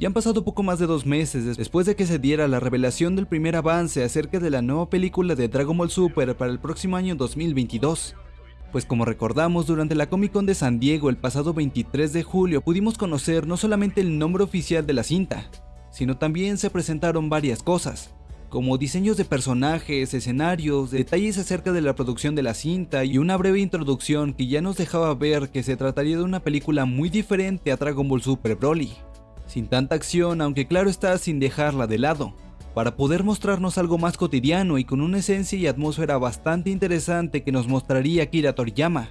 Ya han pasado poco más de dos meses después de que se diera la revelación del primer avance acerca de la nueva película de Dragon Ball Super para el próximo año 2022. Pues como recordamos, durante la Comic Con de San Diego el pasado 23 de julio pudimos conocer no solamente el nombre oficial de la cinta, sino también se presentaron varias cosas, como diseños de personajes, escenarios, detalles acerca de la producción de la cinta y una breve introducción que ya nos dejaba ver que se trataría de una película muy diferente a Dragon Ball Super Broly sin tanta acción, aunque claro está sin dejarla de lado, para poder mostrarnos algo más cotidiano y con una esencia y atmósfera bastante interesante que nos mostraría Akira Toriyama,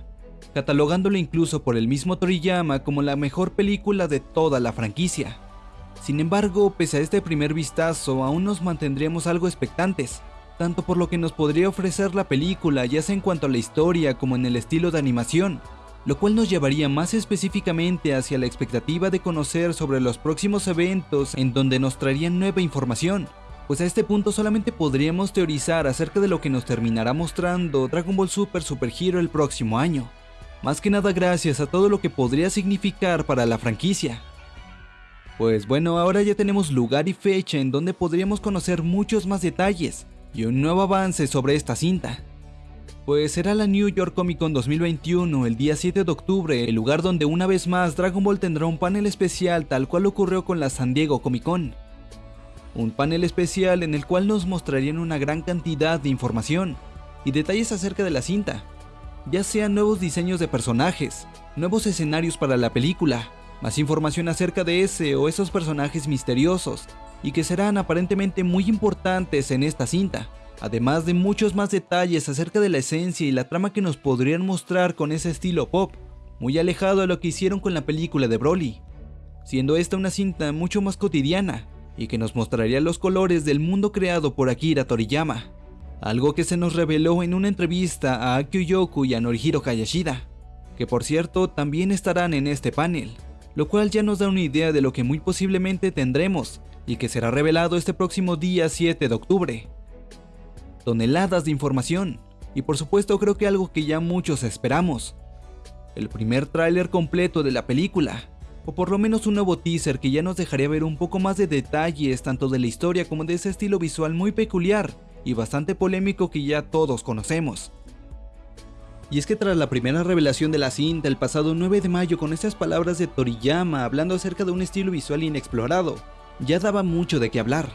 catalogándolo incluso por el mismo Toriyama como la mejor película de toda la franquicia. Sin embargo, pese a este primer vistazo, aún nos mantendríamos algo expectantes, tanto por lo que nos podría ofrecer la película, ya sea en cuanto a la historia como en el estilo de animación, lo cual nos llevaría más específicamente hacia la expectativa de conocer sobre los próximos eventos en donde nos traerían nueva información, pues a este punto solamente podríamos teorizar acerca de lo que nos terminará mostrando Dragon Ball Super Super Hero el próximo año, más que nada gracias a todo lo que podría significar para la franquicia. Pues bueno, ahora ya tenemos lugar y fecha en donde podríamos conocer muchos más detalles y un nuevo avance sobre esta cinta pues será la New York Comic Con 2021 el día 7 de octubre, el lugar donde una vez más Dragon Ball tendrá un panel especial tal cual ocurrió con la San Diego Comic Con. Un panel especial en el cual nos mostrarían una gran cantidad de información y detalles acerca de la cinta, ya sean nuevos diseños de personajes, nuevos escenarios para la película, más información acerca de ese o esos personajes misteriosos y que serán aparentemente muy importantes en esta cinta además de muchos más detalles acerca de la esencia y la trama que nos podrían mostrar con ese estilo pop, muy alejado de lo que hicieron con la película de Broly, siendo esta una cinta mucho más cotidiana y que nos mostraría los colores del mundo creado por Akira Toriyama, algo que se nos reveló en una entrevista a Akio Yoku y a Norihiro Hayashida, que por cierto también estarán en este panel, lo cual ya nos da una idea de lo que muy posiblemente tendremos y que será revelado este próximo día 7 de octubre toneladas de información. Y por supuesto creo que algo que ya muchos esperamos. El primer tráiler completo de la película. O por lo menos un nuevo teaser que ya nos dejaría ver un poco más de detalles tanto de la historia como de ese estilo visual muy peculiar y bastante polémico que ya todos conocemos. Y es que tras la primera revelación de la cinta el pasado 9 de mayo con estas palabras de Toriyama hablando acerca de un estilo visual inexplorado, ya daba mucho de qué hablar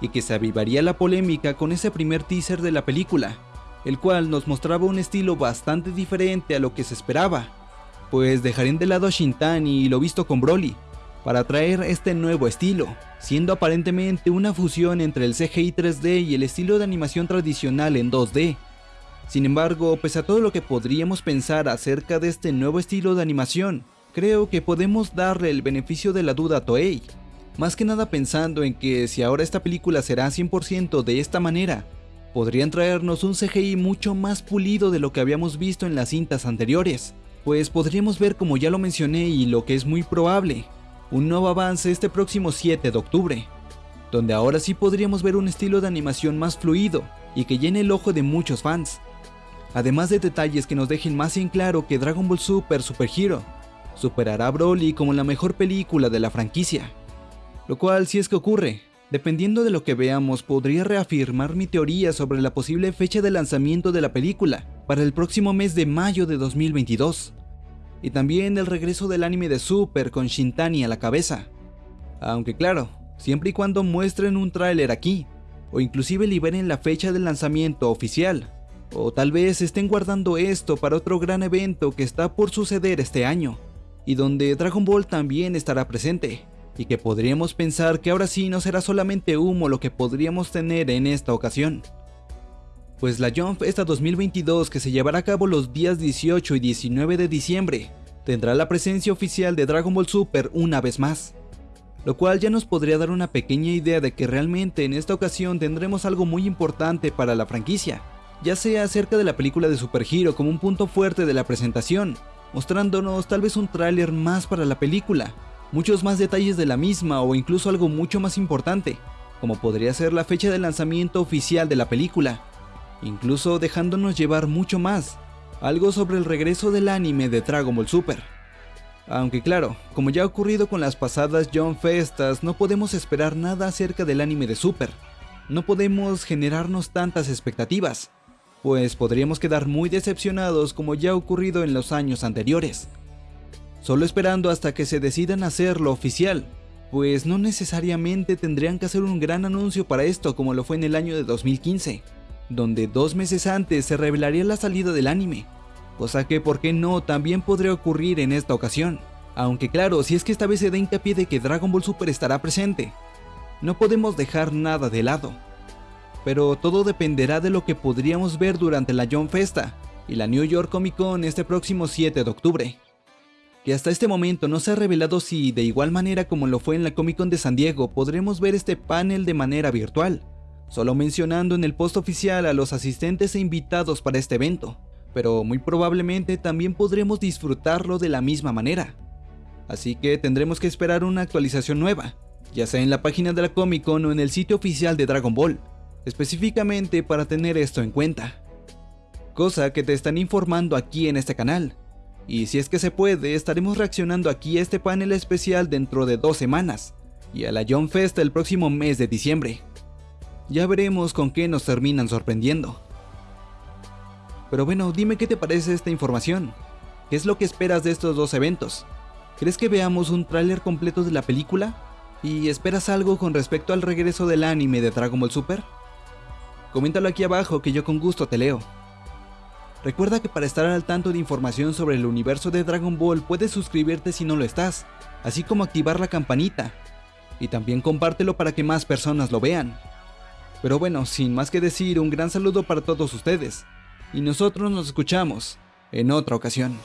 y que se avivaría la polémica con ese primer teaser de la película, el cual nos mostraba un estilo bastante diferente a lo que se esperaba, pues dejarían de lado a Shintani y lo visto con Broly, para traer este nuevo estilo, siendo aparentemente una fusión entre el CGI 3D y el estilo de animación tradicional en 2D. Sin embargo, pese a todo lo que podríamos pensar acerca de este nuevo estilo de animación, creo que podemos darle el beneficio de la duda a Toei, más que nada pensando en que si ahora esta película será 100% de esta manera, podrían traernos un CGI mucho más pulido de lo que habíamos visto en las cintas anteriores, pues podríamos ver como ya lo mencioné y lo que es muy probable, un nuevo avance este próximo 7 de octubre, donde ahora sí podríamos ver un estilo de animación más fluido y que llene el ojo de muchos fans, además de detalles que nos dejen más en claro que Dragon Ball Super Super Hero superará a Broly como la mejor película de la franquicia. Lo cual, si es que ocurre, dependiendo de lo que veamos, podría reafirmar mi teoría sobre la posible fecha de lanzamiento de la película para el próximo mes de mayo de 2022. Y también el regreso del anime de Super con Shintani a la cabeza. Aunque claro, siempre y cuando muestren un tráiler aquí, o inclusive liberen la fecha del lanzamiento oficial, o tal vez estén guardando esto para otro gran evento que está por suceder este año, y donde Dragon Ball también estará presente y que podríamos pensar que ahora sí no será solamente humo lo que podríamos tener en esta ocasión. Pues la Jump esta 2022 que se llevará a cabo los días 18 y 19 de diciembre, tendrá la presencia oficial de Dragon Ball Super una vez más, lo cual ya nos podría dar una pequeña idea de que realmente en esta ocasión tendremos algo muy importante para la franquicia, ya sea acerca de la película de Super Hero como un punto fuerte de la presentación, mostrándonos tal vez un tráiler más para la película, muchos más detalles de la misma o incluso algo mucho más importante, como podría ser la fecha de lanzamiento oficial de la película, incluso dejándonos llevar mucho más, algo sobre el regreso del anime de Dragon Ball Super. Aunque claro, como ya ha ocurrido con las pasadas John Festas, no podemos esperar nada acerca del anime de Super. No podemos generarnos tantas expectativas, pues podríamos quedar muy decepcionados como ya ha ocurrido en los años anteriores. Solo esperando hasta que se decidan hacerlo oficial, pues no necesariamente tendrían que hacer un gran anuncio para esto como lo fue en el año de 2015, donde dos meses antes se revelaría la salida del anime, cosa que por qué no también podría ocurrir en esta ocasión. Aunque claro, si es que esta vez se da hincapié de que Dragon Ball Super estará presente, no podemos dejar nada de lado. Pero todo dependerá de lo que podríamos ver durante la John Festa y la New York Comic Con este próximo 7 de octubre. Que hasta este momento no se ha revelado si, de igual manera como lo fue en la Comic Con de San Diego, podremos ver este panel de manera virtual, solo mencionando en el post oficial a los asistentes e invitados para este evento pero muy probablemente también podremos disfrutarlo de la misma manera. Así que tendremos que esperar una actualización nueva, ya sea en la página de la Comic Con o en el sitio oficial de Dragon Ball, específicamente para tener esto en cuenta. Cosa que te están informando aquí en este canal. Y si es que se puede, estaremos reaccionando aquí a este panel especial dentro de dos semanas, y a la John Fest el próximo mes de diciembre. Ya veremos con qué nos terminan sorprendiendo. Pero bueno, dime qué te parece esta información. ¿Qué es lo que esperas de estos dos eventos? ¿Crees que veamos un tráiler completo de la película? ¿Y esperas algo con respecto al regreso del anime de Dragon Ball Super? Coméntalo aquí abajo que yo con gusto te leo. Recuerda que para estar al tanto de información sobre el universo de Dragon Ball puedes suscribirte si no lo estás, así como activar la campanita. Y también compártelo para que más personas lo vean. Pero bueno, sin más que decir, un gran saludo para todos ustedes y nosotros nos escuchamos en otra ocasión.